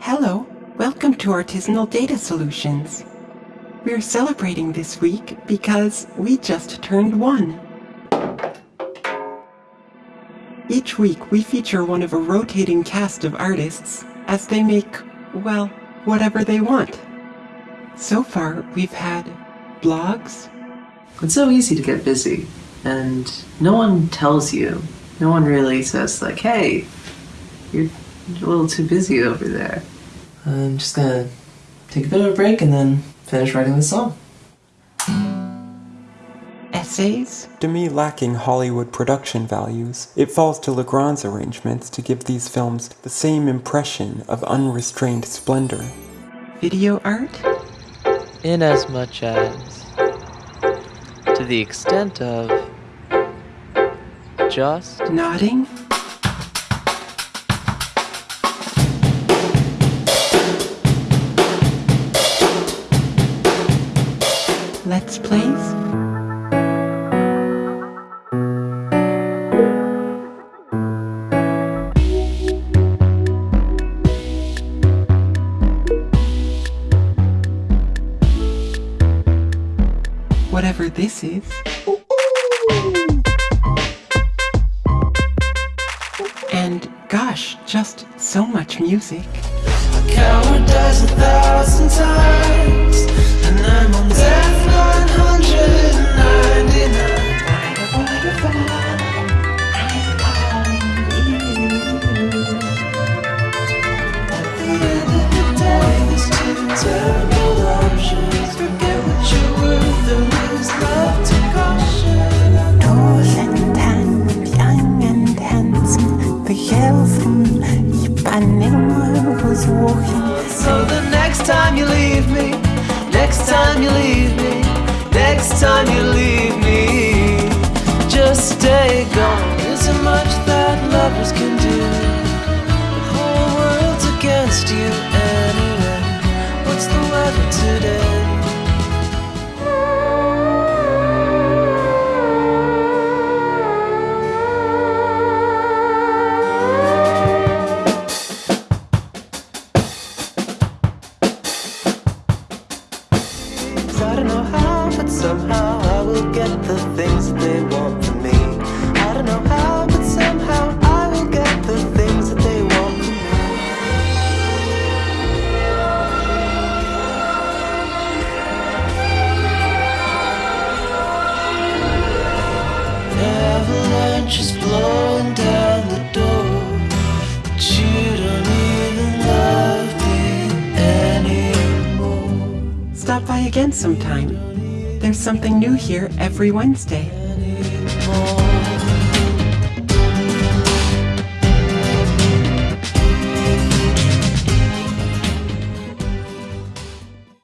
Hello, welcome to Artisanal Data Solutions. We're celebrating this week because we just turned one. Each week we feature one of a rotating cast of artists as they make, well, whatever they want. So far we've had blogs, It's so easy to get busy, and no one tells you. No one really says, like, hey, you're a little too busy over there. I'm just gonna take a bit of a break and then finish writing the song. essays, To me, lacking Hollywood production values, it falls to Legrand's arrangements to give these films the same impression of unrestrained splendor. video art, Inasmuch as, to the extent of, just nodding, Let's whatever this is. And gosh, just so much music. So the next time you leave me, next time you leave me, next time you leave me, just stay gone. Somehow I will get the things that they want from me. I don't know how, but somehow I will get the things that they want from me. Avalanche is blowing down the door, but you don't even love me anymore. Stop by again sometime. There's something new here every Wednesday.